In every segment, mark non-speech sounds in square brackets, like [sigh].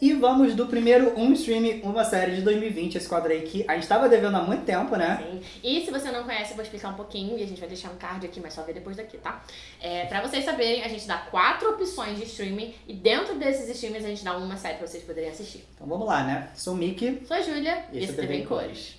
E vamos do primeiro Um Stream, Uma Série de 2020, esse quadro aí que a gente estava devendo há muito tempo, né? Sim. E se você não conhece, eu vou explicar um pouquinho e a gente vai deixar um card aqui, mas só ver depois daqui, tá? É, pra vocês saberem, a gente dá quatro opções de streaming e dentro desses streams a gente dá uma série pra vocês poderem assistir. Então vamos lá, né? Sou o Mickey. Sou a Júlia E esse é TV em em cores.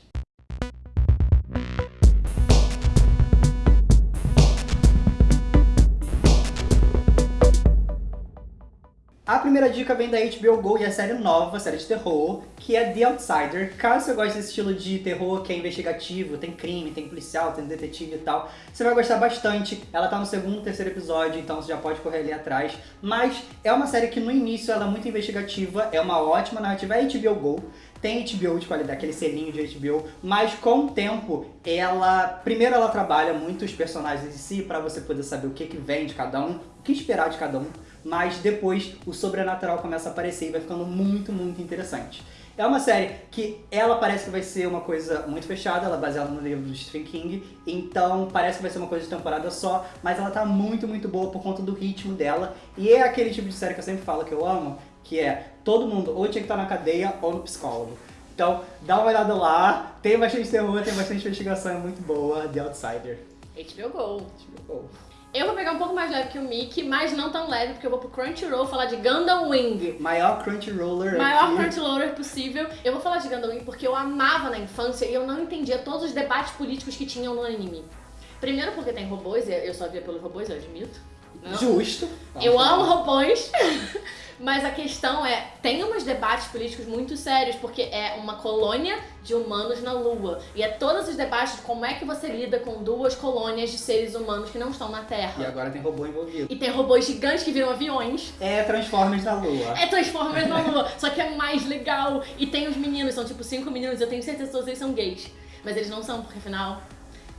A primeira dica vem da HBO Go e a série nova, série de terror, que é The Outsider. Caso você goste desse estilo de terror que é investigativo, tem crime, tem policial, tem detetive e tal, você vai gostar bastante. Ela tá no segundo, terceiro episódio, então você já pode correr ali atrás. Mas é uma série que no início ela é muito investigativa, é uma ótima narrativa, é HBO Go. Tem HBO de qualidade, aquele selinho de HBO, mas com o tempo ela, primeiro ela trabalha muito os personagens em si para você poder saber o que que vem de cada um, o que esperar de cada um, mas depois o sobrenatural começa a aparecer e vai ficando muito, muito interessante. É uma série que ela parece que vai ser uma coisa muito fechada, ela é baseada no livro do Stephen King, então parece que vai ser uma coisa de temporada só, mas ela tá muito, muito boa por conta do ritmo dela, e é aquele tipo de série que eu sempre falo que eu amo, que é todo mundo ou tinha que estar na cadeia ou no psicólogo. Então, dá uma olhada lá, tem bastante terror, tem bastante investigação, é muito boa, The Outsider. HBO Go. HBO Go. Eu vou pegar um pouco mais leve que o Mickey, mas não tão leve, porque eu vou pro Crunchyroll falar de Gundam Wing. Maior Crunchyroller Maior aqui. Crunchyroller possível. Eu vou falar de Gundam Wing porque eu amava na infância e eu não entendia todos os debates políticos que tinham no anime. Primeiro porque tem robôs, eu só via pelos robôs, eu admito. Não. Justo. Eu Vamos amo robôs, [laughs] mas a questão é, tem uns debates políticos muito sérios, porque é uma colônia de humanos na Lua. E é todos os debates de como é que você lida com duas colônias de seres humanos que não estão na E Terra. agora tem robô envolvido. E tem robôs gigantes que viram aviões. É Transformers na Lua. É Transformers na Lua, só que é mais legal. E tem os meninos, são tipo cinco meninos, eu tenho certeza que todos eles são gays. Mas eles não são, porque afinal,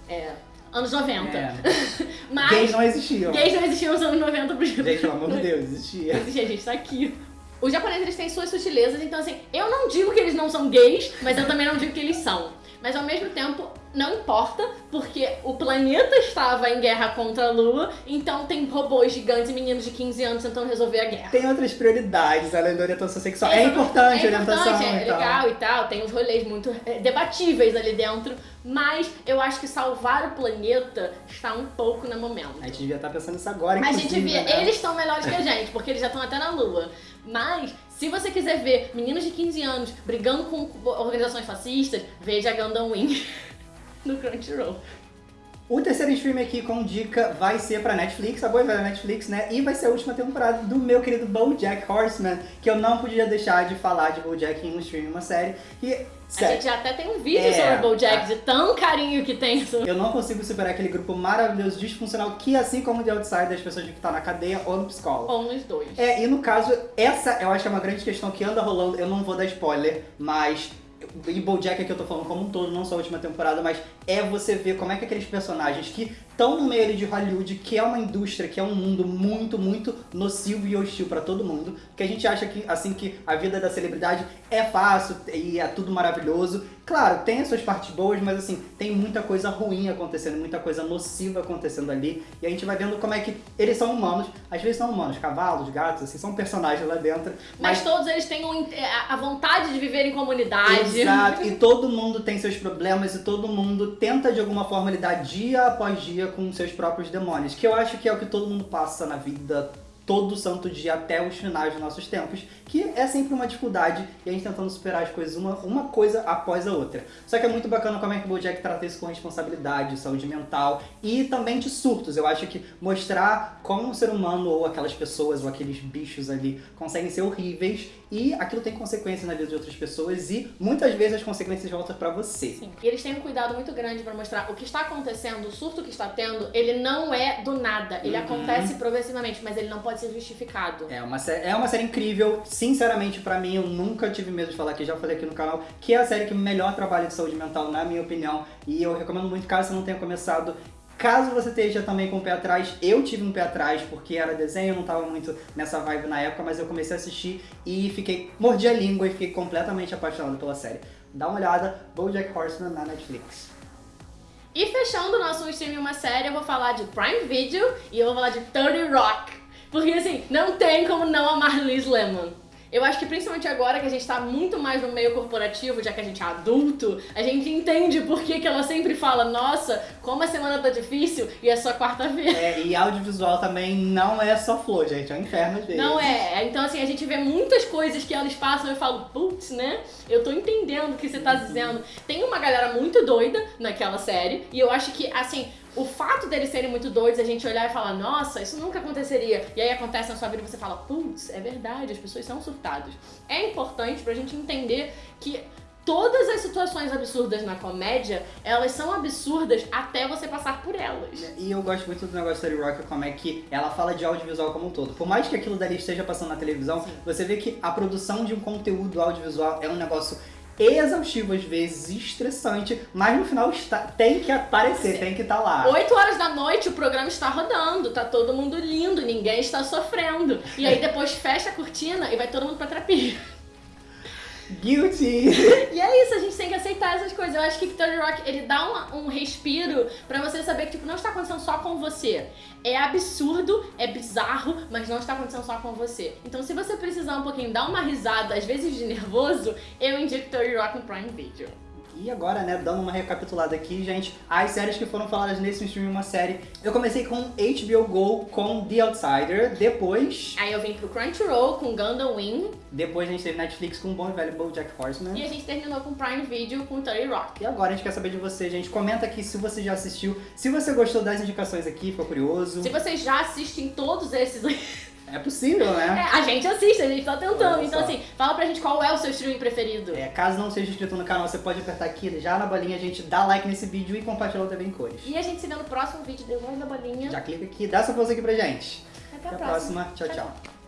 é... Anos 90. É. [laughs] Mas Gays não existiam. gays não existiam nos anos 90 pro Gente, pelo amor de Deus, existia. Existia, a gente tá aqui. Os japoneses eles têm suas sutilezas, então assim, eu não digo que eles não são gays, mas eu também não digo que eles são. Mas ao mesmo tempo, não importa, porque o planeta estava em guerra contra a Lua, então tem robôs gigantes e meninos de 15 anos tentando resolver a guerra. Tem outras prioridades além da orientação sexual. É, importante a é orientação importante, é tal. legal e tal, tem uns rolês muito é, debatíveis ali dentro, mas eu acho que salvar o planeta está um pouco no momento. A gente devia estar pensando nisso agora, A gente inclusive, via, né? eles estão melhores que a [laughs] gente, porque eles já estão até na lua. Mas, se você quiser ver meninos de 15 anos brigando com organizações fascistas, veja Gundam Wing [laughs] no Crunchyroll. O terceiro stream aqui com dica vai ser pra Netflix, a boa da Netflix, né? E vai ser a última temporada do meu querido BoJack Horseman, que eu não podia deixar de falar de BoJack em um stream, uma série. E, A sério, gente já até tem um vídeo É, sobre o BoJack, tá. de tão carinho que tem eu não consigo superar aquele grupo maravilhoso, disfuncional, que assim como The Outsider, as pessoas que estão na cadeia ou no psicólogo. Ou nos dois. É, e no caso, essa eu acho que é uma grande questão que anda rolando, eu não vou dar spoiler, mas... E BoJack aqui eu tô falando como um todo, não só a última temporada, mas é você ver como é que aqueles personagens que estão no meio de Hollywood, que é uma indústria, que é um mundo muito, muito nocivo e hostil pra todo mundo, que a gente acha que, assim, que a vida da celebridade é fácil e é tudo maravilhoso. Claro, tem as suas partes boas, mas assim, tem muita coisa ruim acontecendo, muita coisa nociva acontecendo ali, e a gente vai vendo como é que eles são humanos, às vezes são humanos, cavalos, gatos, assim, são personagens lá dentro, Mas todos eles têm um- a vontade de viver em comunidade. Exato, e todo mundo tem seus problemas e todo mundo tenta de alguma forma lidar dia após dia com seus próprios demônios, que eu acho que é o que todo mundo passa na vida todo santo dia até os finais dos nossos tempos, que é sempre uma dificuldade e a gente tentando superar as coisas uma, uma coisa após a outra. Só que é muito bacana como é que o BoJack trata isso com responsabilidade, saúde mental e também de surtos. Eu acho que mostrar como um ser humano ou aquelas pessoas ou aqueles bichos ali conseguem ser horríveis e aquilo tem consequências na vida de outras pessoas e muitas vezes as consequências voltam pra você. Sim. E eles têm um cuidado muito grande pra mostrar o que está acontecendo, o surto que está tendo, ele não é do nada. Ele Uhum. acontece progressivamente, mas ele não pode ser justificado. É uma, sé- é uma série incrível, sinceramente pra mim eu nunca tive medo de falar aqui, já falei aqui no canal, que é a série que melhor trabalha de saúde mental na minha opinião e eu recomendo muito caso você não tenha começado. Caso você esteja também com o pé atrás, eu tive um pé atrás porque era desenho, eu não tava muito nessa vibe na época, mas eu comecei a assistir e fiquei, mordi a língua e fiquei completamente apaixonado pela série. Dá uma olhada, BoJack Horseman na Netflix. E fechando o nosso stream uma série, eu vou falar de Prime Video e eu vou falar de 30 Rock. Porque assim, não tem como não amar Liz Lemon. Eu acho que principalmente agora que a gente tá muito mais no meio corporativo, já que a gente é adulto, a gente entende por que, que ela sempre fala, nossa, como a semana tá difícil e é só quarta-feira. É, e audiovisual também não é só flor, gente, é um inferno às vezes. Não é. Então, assim, a gente vê muitas coisas que elas passam e eu falo, putz, né? Eu tô entendendo o que você tá dizendo. Tem uma galera muito doida naquela série, e eu acho que, assim, o fato deles serem muito doidos, a gente olhar e falar, nossa, isso nunca aconteceria. E aí acontece na sua vida e você fala, putz, é verdade, as pessoas são surtadas. É importante pra gente entender que todas as situações absurdas na comédia, elas são absurdas até você passar por elas. E eu gosto muito do negócio da Terry Rock, como é que ela fala de audiovisual como um todo. Por mais que aquilo dali esteja passando na televisão, você vê que a produção de um conteúdo audiovisual é um negócio exaustivo às vezes, estressante, mas no final está, tem que aparecer, tem que estar tá lá. 8 horas da noite o programa está rodando, tá todo mundo lindo, ninguém está sofrendo. E aí depois fecha a cortina e vai todo mundo pra terapia. Guilty! E é isso, a gente tem que aceitar essas coisas. Eu acho que Third Rock, ele dá uma, um respiro pra você saber que, tipo, não está acontecendo só com você. É absurdo, é bizarro, mas não está acontecendo só com você. Então, se você precisar um pouquinho dar uma risada, às vezes de nervoso, eu indico Third Rock no Prime Video. E agora, né, dando uma recapitulada aqui, gente, as séries que foram faladas nesse stream uma série. Eu comecei com HBO Go com The Outsider, depois... Aí eu vim pro Crunchyroll com Gundam Wing. Depois a gente teve Netflix com o bom e velho BoJack Horseman. E a gente terminou com Prime Video com 30 Rock. E agora a gente quer saber de você, gente. Comenta aqui se você já assistiu, se você gostou das indicações aqui, ficou curioso. Se vocês já assistem todos esses é possível, né? É, a gente assiste, a gente tá tentando. Então, assim, fala pra gente qual é o seu streaming preferido. É, caso não seja inscrito no canal, você pode apertar aqui já na bolinha, a gente dá like nesse vídeo e compartilhar também em cores. E a gente se vê no próximo vídeo, depois da bolinha. Já clica aqui, dá essa força aqui pra gente. Até, Até a próxima. próxima. tchau. tchau. tchau.